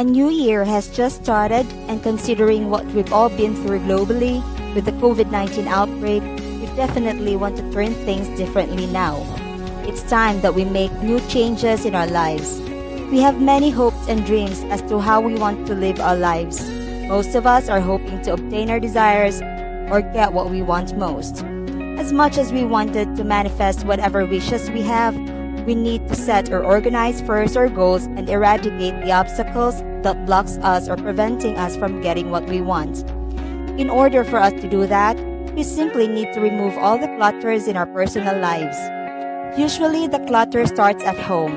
A new year has just started, and considering what we've all been through globally with the COVID 19 outbreak, we definitely want to turn things differently now. It's time that we make new changes in our lives. We have many hopes and dreams as to how we want to live our lives. Most of us are hoping to obtain our desires or get what we want most. As much as we wanted to manifest whatever wishes we have, we need to set or organize first our goals and eradicate the obstacles that blocks us or preventing us from getting what we want. In order for us to do that, we simply need to remove all the clutters in our personal lives. Usually the clutter starts at home.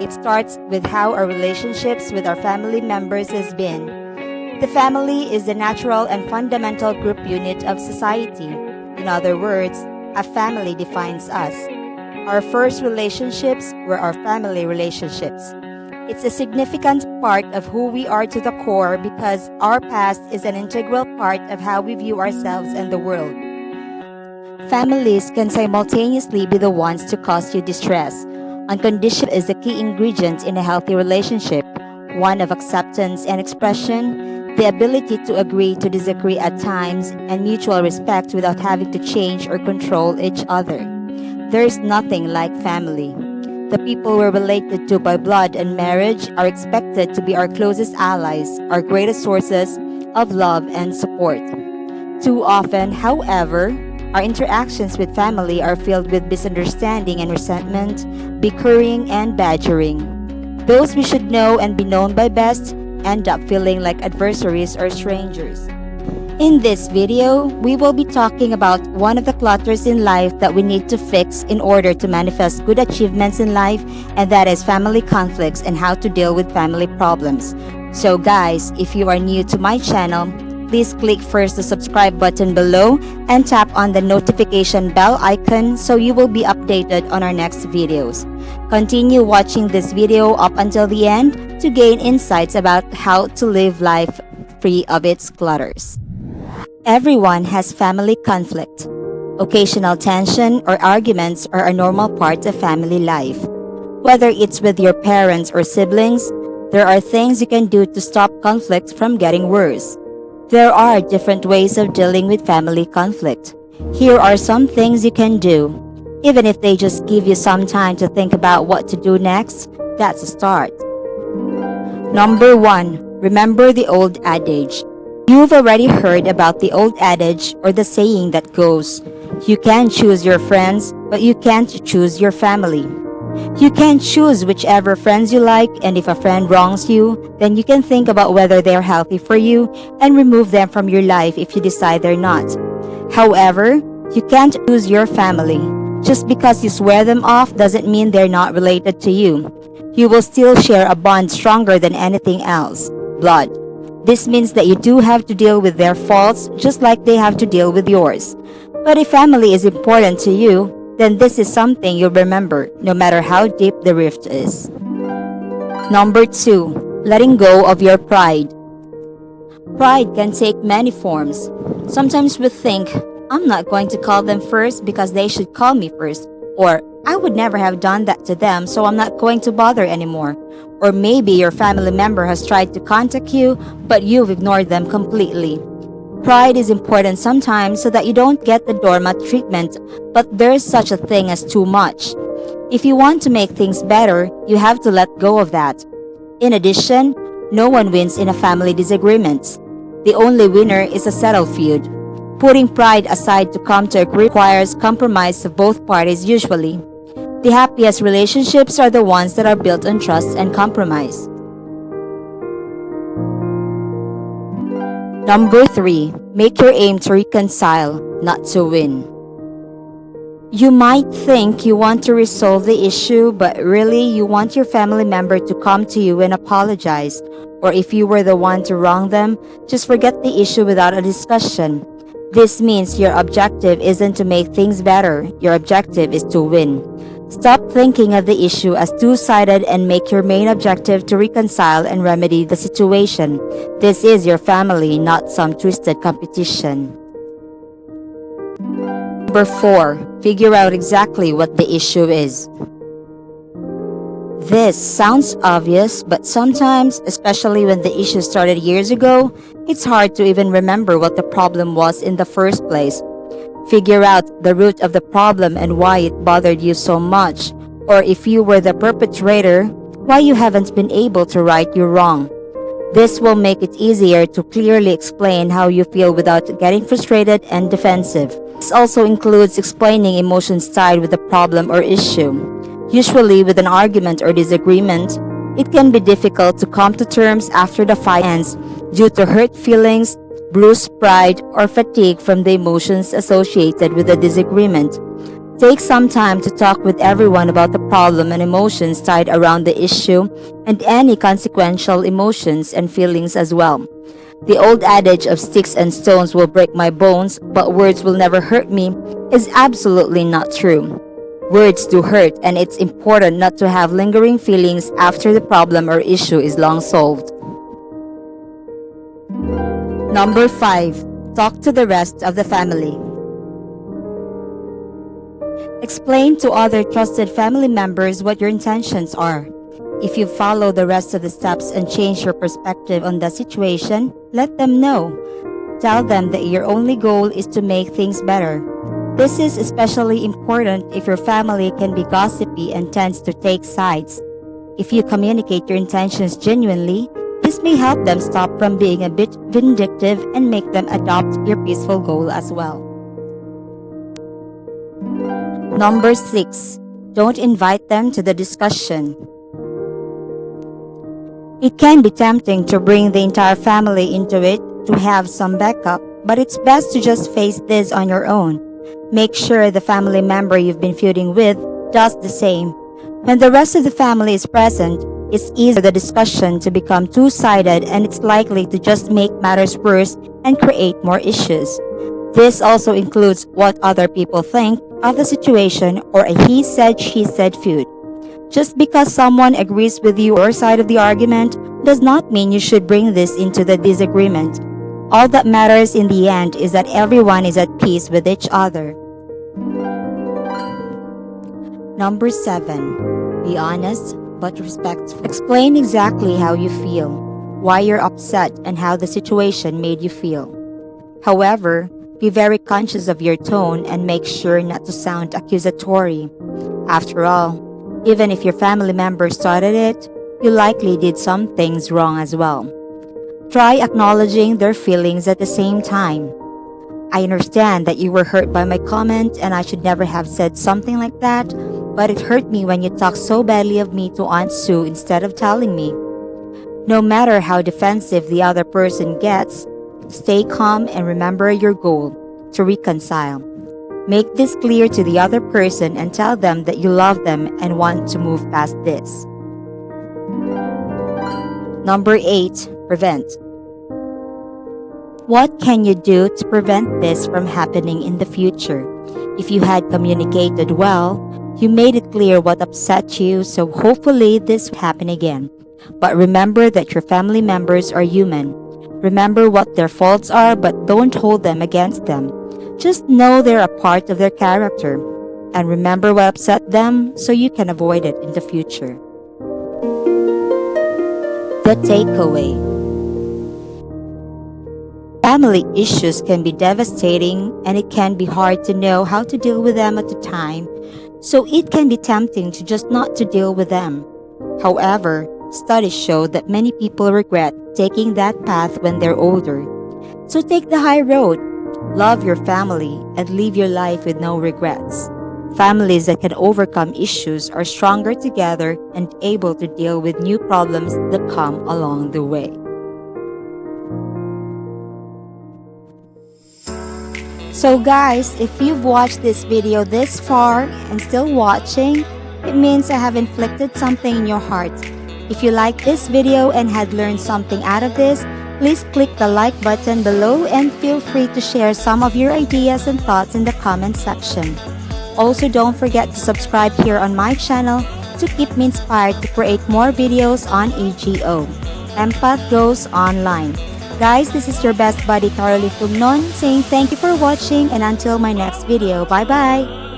It starts with how our relationships with our family members has been. The family is the natural and fundamental group unit of society. In other words, a family defines us. Our first relationships were our family relationships. It's a significant part of who we are to the core because our past is an integral part of how we view ourselves and the world. Families can simultaneously be the ones to cause you distress. Unconditional is the key ingredient in a healthy relationship, one of acceptance and expression, the ability to agree to disagree at times, and mutual respect without having to change or control each other. There is nothing like family. The people we're related to by blood and marriage are expected to be our closest allies, our greatest sources of love and support. Too often, however, our interactions with family are filled with misunderstanding and resentment, bickering, and badgering. Those we should know and be known by best end up feeling like adversaries or strangers. In this video, we will be talking about one of the clutters in life that we need to fix in order to manifest good achievements in life, and that is family conflicts and how to deal with family problems. So guys, if you are new to my channel, please click first the subscribe button below and tap on the notification bell icon so you will be updated on our next videos. Continue watching this video up until the end to gain insights about how to live life free of its clutters. Everyone has family conflict. Occasional tension or arguments are a normal part of family life. Whether it's with your parents or siblings, there are things you can do to stop conflict from getting worse. There are different ways of dealing with family conflict. Here are some things you can do. Even if they just give you some time to think about what to do next, that's a start. Number 1. Remember the old adage. You've already heard about the old adage or the saying that goes, You can choose your friends, but you can't choose your family. You can choose whichever friends you like, and if a friend wrongs you, then you can think about whether they're healthy for you and remove them from your life if you decide they're not. However, you can't choose your family. Just because you swear them off doesn't mean they're not related to you. You will still share a bond stronger than anything else blood. This means that you do have to deal with their faults just like they have to deal with yours. But if family is important to you, then this is something you'll remember no matter how deep the rift is. Number 2. Letting go of your pride. Pride can take many forms. Sometimes we think, I'm not going to call them first because they should call me first, or I would never have done that to them so I'm not going to bother anymore. Or maybe your family member has tried to contact you, but you've ignored them completely. Pride is important sometimes so that you don't get the doormat treatment, but there's such a thing as too much. If you want to make things better, you have to let go of that. In addition, no one wins in a family disagreement. The only winner is a settled feud. Putting pride aside to come to agree requires compromise of both parties usually. The happiest relationships are the ones that are built on trust and compromise. Number 3. Make your aim to reconcile, not to win. You might think you want to resolve the issue, but really you want your family member to come to you and apologize. Or if you were the one to wrong them, just forget the issue without a discussion. This means your objective isn't to make things better, your objective is to win. Stop thinking of the issue as two-sided and make your main objective to reconcile and remedy the situation. This is your family, not some twisted competition. Number 4. Figure out exactly what the issue is. This sounds obvious, but sometimes, especially when the issue started years ago, it's hard to even remember what the problem was in the first place. Figure out the root of the problem and why it bothered you so much, or if you were the perpetrator, why you haven't been able to right your wrong. This will make it easier to clearly explain how you feel without getting frustrated and defensive. This also includes explaining emotions tied with the problem or issue. Usually with an argument or disagreement, it can be difficult to come to terms after the fight ends due to hurt feelings, bruised pride, or fatigue from the emotions associated with the disagreement. Take some time to talk with everyone about the problem and emotions tied around the issue and any consequential emotions and feelings as well. The old adage of sticks and stones will break my bones, but words will never hurt me is absolutely not true. Words do hurt, and it's important not to have lingering feelings after the problem or issue is long solved. Number 5. Talk to the rest of the family. Explain to other trusted family members what your intentions are. If you follow the rest of the steps and change your perspective on the situation, let them know. Tell them that your only goal is to make things better. This is especially important if your family can be gossipy and tends to take sides. If you communicate your intentions genuinely, this may help them stop from being a bit vindictive and make them adopt your peaceful goal as well. Number 6. Don't invite them to the discussion. It can be tempting to bring the entire family into it to have some backup, but it's best to just face this on your own. Make sure the family member you've been feuding with does the same. When the rest of the family is present, it's easy for the discussion to become two-sided and it's likely to just make matters worse and create more issues. This also includes what other people think of the situation or a he said, she said feud. Just because someone agrees with you or side of the argument does not mean you should bring this into the disagreement. All that matters in the end is that everyone is at peace with each other. Number 7. Be honest but respectful. Explain exactly how you feel, why you're upset, and how the situation made you feel. However, be very conscious of your tone and make sure not to sound accusatory. After all, even if your family member started it, you likely did some things wrong as well. Try acknowledging their feelings at the same time. I understand that you were hurt by my comment and I should never have said something like that, but it hurt me when you talked so badly of me to Aunt Sue instead of telling me. No matter how defensive the other person gets, stay calm and remember your goal to reconcile. Make this clear to the other person and tell them that you love them and want to move past this. Number 8. Prevent. What can you do to prevent this from happening in the future? If you had communicated well, you made it clear what upset you, so hopefully this will happen again. But remember that your family members are human. Remember what their faults are, but don't hold them against them. Just know they're a part of their character. And remember what upset them so you can avoid it in the future. The takeaway Family issues can be devastating and it can be hard to know how to deal with them at the time, so it can be tempting to just not to deal with them. However, studies show that many people regret taking that path when they're older. So take the high road, love your family, and live your life with no regrets. Families that can overcome issues are stronger together and able to deal with new problems that come along the way. So guys, if you've watched this video this far and still watching, it means I have inflicted something in your heart. If you like this video and had learned something out of this, please click the like button below and feel free to share some of your ideas and thoughts in the comment section. Also don't forget to subscribe here on my channel to keep me inspired to create more videos on AGO. Empath Goes Online. Guys, this is your best buddy Caroline Fugnon saying thank you for watching and until my next video. Bye-bye!